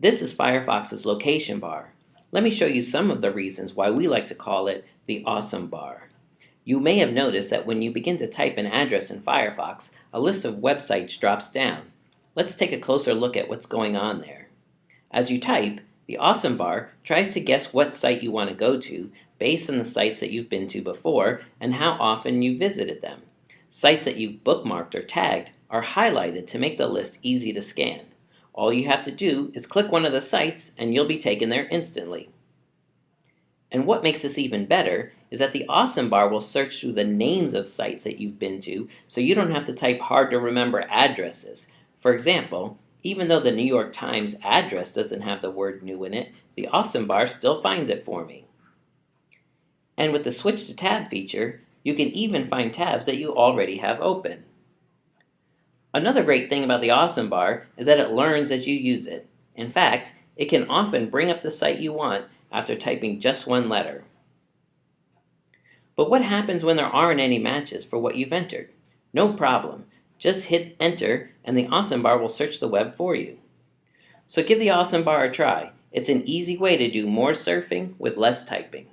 This is Firefox's location bar. Let me show you some of the reasons why we like to call it the awesome bar. You may have noticed that when you begin to type an address in Firefox, a list of websites drops down. Let's take a closer look at what's going on there. As you type, the awesome bar tries to guess what site you want to go to based on the sites that you've been to before and how often you visited them. Sites that you've bookmarked or tagged are highlighted to make the list easy to scan. All you have to do is click one of the sites and you'll be taken there instantly. And what makes this even better is that the awesome bar will search through the names of sites that you've been to so you don't have to type hard to remember addresses. For example, even though the New York Times address doesn't have the word new in it, the awesome bar still finds it for me. And with the switch to tab feature, you can even find tabs that you already have open. Another great thing about the Awesome Bar is that it learns as you use it. In fact, it can often bring up the site you want after typing just one letter. But what happens when there aren't any matches for what you've entered? No problem. Just hit enter and the Awesome Bar will search the web for you. So give the Awesome Bar a try. It's an easy way to do more surfing with less typing.